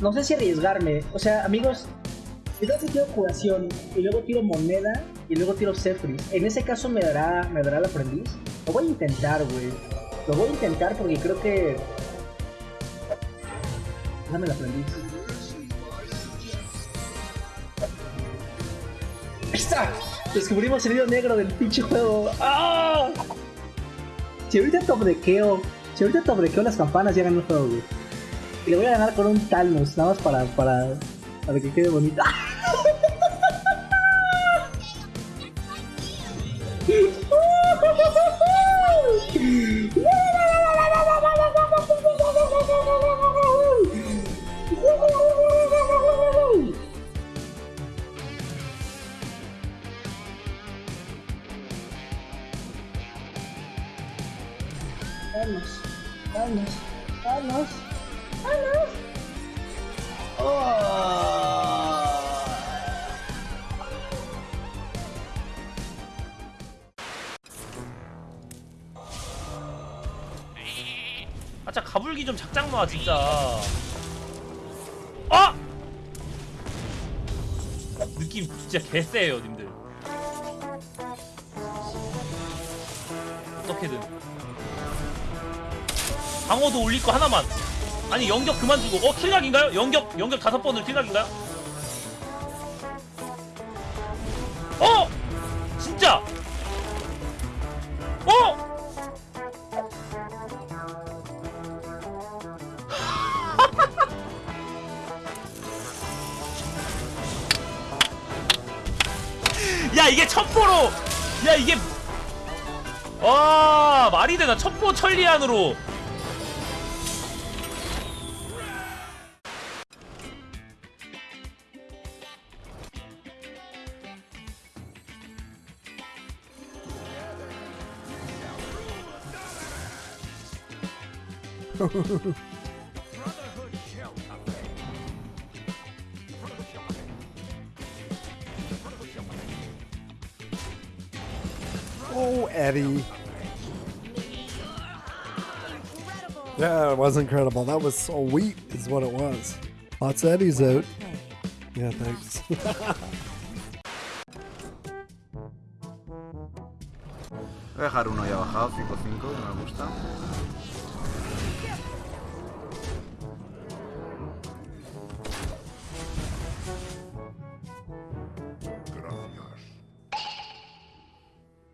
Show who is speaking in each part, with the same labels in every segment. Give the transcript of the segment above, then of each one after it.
Speaker 1: no sé si arriesgarme. O sea, amigos, si yo tiro curación y luego tiro moneda y luego tiro Cephris, ¿en ese caso me dará, me dará el aprendiz? Lo voy a intentar, güey. Lo voy a intentar porque creo que... Dame el aprendiz. ¡Está! Descubrimos el hilo negro del pinche juego. ¡Ah! Si ahorita top dequeo, si ahorita top dequeo las campanas ya ganó el juego, güey. Y le voy a ganar con un Talnos, nada más para, para, para que quede bonito. Vamos, vamos, vamos.
Speaker 2: 아, 진짜 가불기 좀 작작 놔, 진짜. 아! 느낌 진짜 개쎄요, 님들. 어떻게든. 방어도 올릴 거 하나만. 아니, 연격 그만 주고. 어, 킬각인가요? 연격, 연격 다섯 번을 킬각인가요? 어! 진짜! 어! 야 이게 첩보로 야 이게 와 말이 되나 첩보 천리안으로
Speaker 3: Oh, Eddie. Yeah, it was incredible. That was so wheat, is what it was. Lots of Eddie's out. Yeah, thanks.
Speaker 4: Voy a dejar uno ahí bajado, 5-5, me gusta.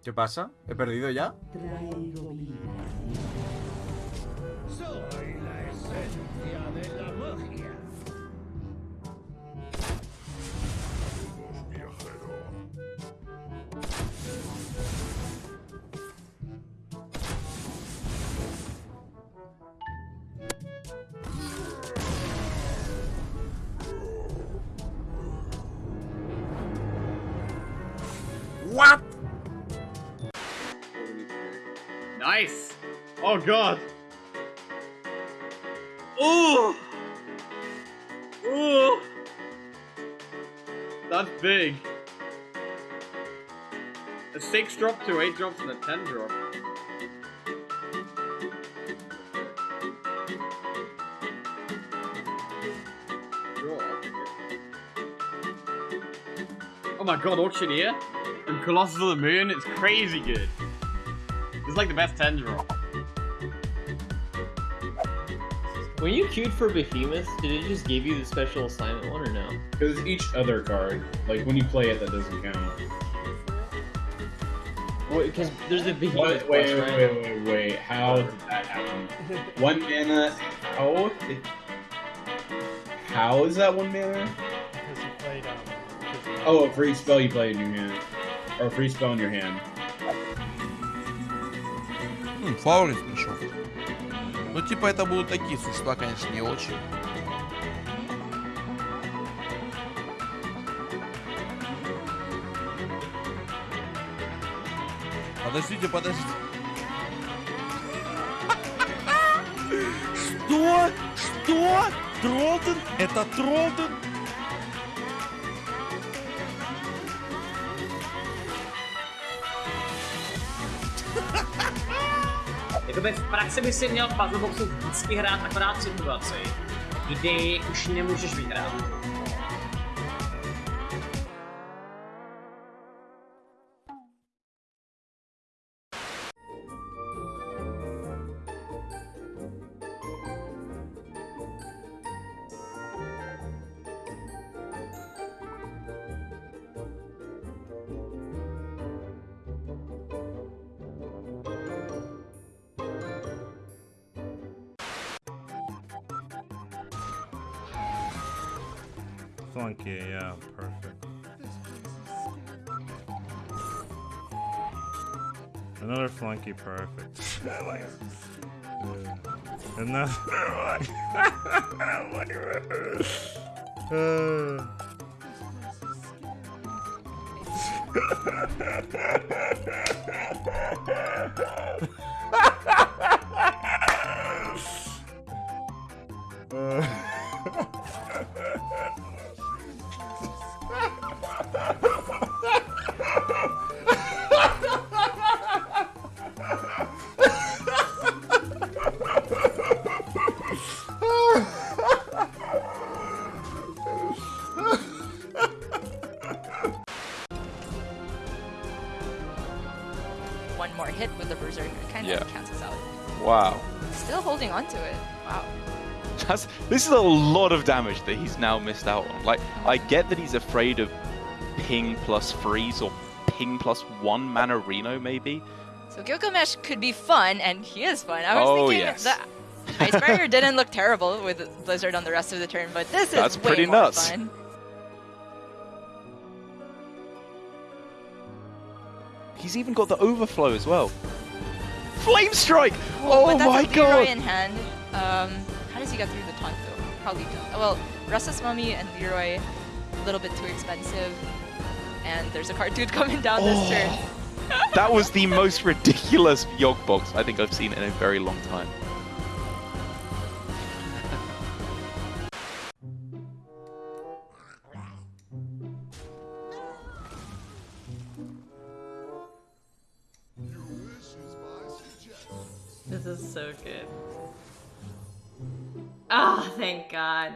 Speaker 4: ¿Qué pasa? ¿He perdido ya? What?
Speaker 5: Nice! Oh god! Ooh! Ooh! That's big. A 6 drop to 8 drops and a 10 drop. Oh my god, Auctioneer and Colossus of the Moon, it's crazy good. It's like the best 10 drop.
Speaker 6: When you queued for Behemoth, did it just give you the special assignment one or no?
Speaker 7: Because each other card, like when you play it, that doesn't count.
Speaker 6: Wait, because there's the Behemoth
Speaker 7: Wait, wait,
Speaker 6: quest,
Speaker 7: wait,
Speaker 6: right?
Speaker 7: wait, wait, wait. How did that happen? one mana. How? How is that one mana?
Speaker 8: Because you played um.
Speaker 7: Oh, a free spell you play in your hand, or a free spell in your hand.
Speaker 9: Хм, Фаулинг пришел. Ну, типа, это будут такие существа, конечно, не очень. Подождите, подождите. Что? Что? Тролден? Это Тролден?
Speaker 10: Jakoby v praxi by si měl puzzleboxu vždycky hrát akorát situaci. Kdy už nemůžeš vyhrát.
Speaker 11: Flunky, yeah, perfect. Another flunky, perfect. And then, Uh.
Speaker 12: One more hit with the Berserker kind
Speaker 13: Yeah.
Speaker 12: of cancels out.
Speaker 13: Wow.
Speaker 12: Still holding on to it. Wow.
Speaker 13: That's, this is a lot of damage that he's now missed out on. Like, I get that he's afraid of ping plus freeze or ping plus one mana Reno, maybe.
Speaker 12: So Gilgamesh could be fun, and he is fun. I was
Speaker 13: Oh,
Speaker 12: thinking
Speaker 13: yes.
Speaker 12: the Ice Barrier didn't look terrible with Blizzard on the rest of the turn, but this is
Speaker 13: That's
Speaker 12: way
Speaker 13: pretty
Speaker 12: more
Speaker 13: nuts.
Speaker 12: fun.
Speaker 13: He's even got the overflow as well. Flame Strike! Oh
Speaker 12: but that's
Speaker 13: my
Speaker 12: a Leroy
Speaker 13: god!
Speaker 12: in hand. Um, how does he get through the taunt though? Probably don't. Well, Restless Mummy and Leroy, a little bit too expensive. And there's a cartoon coming down
Speaker 13: Oh.
Speaker 12: this turn.
Speaker 13: That was the most ridiculous Yogg box I think I've seen in a very long time.
Speaker 14: This is so good. Ah, thank God.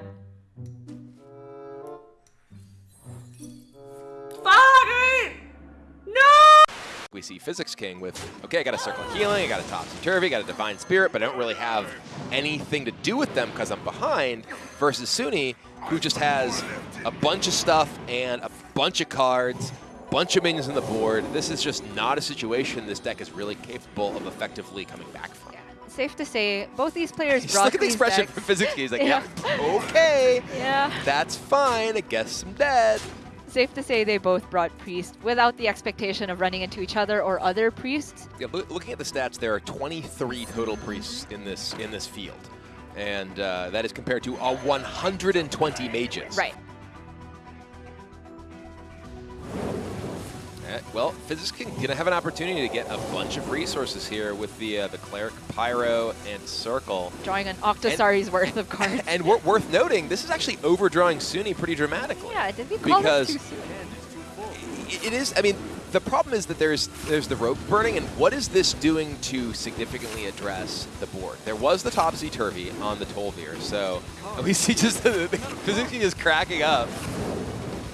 Speaker 14: Fuck! No!
Speaker 15: We see Physics King with, okay, I got a Circle of Healing, I got a Topsy Turvy, got a Divine Spirit, but I don't really have anything to do with them because I'm behind, versus Suni, who just has a bunch of stuff and a bunch of cards, bunch of minions on the board. This is just not a situation this deck is really capable of effectively coming back from.
Speaker 12: Safe to say, both these players
Speaker 15: Just
Speaker 12: brought
Speaker 15: look at the expression
Speaker 12: decks-
Speaker 15: from Physics He's like, yeah, okay,
Speaker 12: Yeah.
Speaker 15: that's fine, I guess I'm dead.
Speaker 12: Safe to say they both brought Priest without the expectation of running into each other or other priests.
Speaker 15: Yeah, looking at the stats, there are 23 total priests in this in this field, and uh, that is compared to uh, 120 mages.
Speaker 12: Right.
Speaker 15: Well, Physics King gonna have an opportunity to get a bunch of resources here with the uh, the cleric, pyro, and circle.
Speaker 12: Drawing an Octosari's worth of cards.
Speaker 15: And wor worth noting, this is actually overdrawing Suni pretty dramatically.
Speaker 12: Yeah, it did we call
Speaker 15: because
Speaker 12: this too soon?
Speaker 15: i- it is. I mean, the problem is that there's there's the rope burning, and what is this doing to significantly address the board? There was the topsy turvy on the Tolvir, so at least he just Physics is cracking up.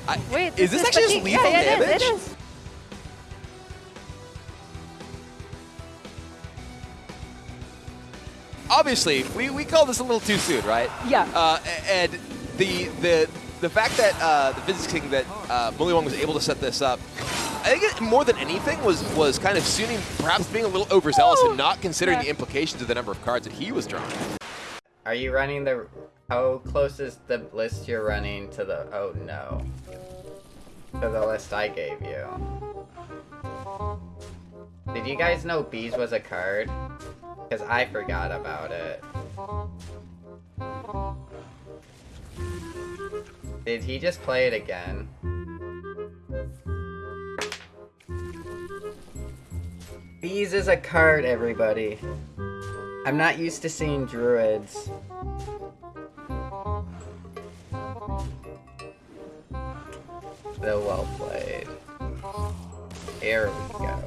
Speaker 15: I,
Speaker 12: Wait,
Speaker 15: is this actually just lethal
Speaker 12: yeah, yeah,
Speaker 15: damage?
Speaker 12: It is, it is.
Speaker 15: Obviously, we, we call this a little too soon, right?
Speaker 12: Yeah.
Speaker 15: Uh, and the the the fact that uh, the Physics King that uh, Muli Wong was able to set this up, I think it, more than anything was was kind of Suni perhaps being a little overzealous and not considering
Speaker 10: Yeah.
Speaker 15: the implications of the number of cards that he was drawing.
Speaker 10: Are you running the... How close is the list you're running to the... Oh, no. To the list I gave you. Did you guys know Bees was a card? Because I forgot about it. Did he just play it again? Bees is a card, everybody. I'm not used to seeing druids. So well played. There we go.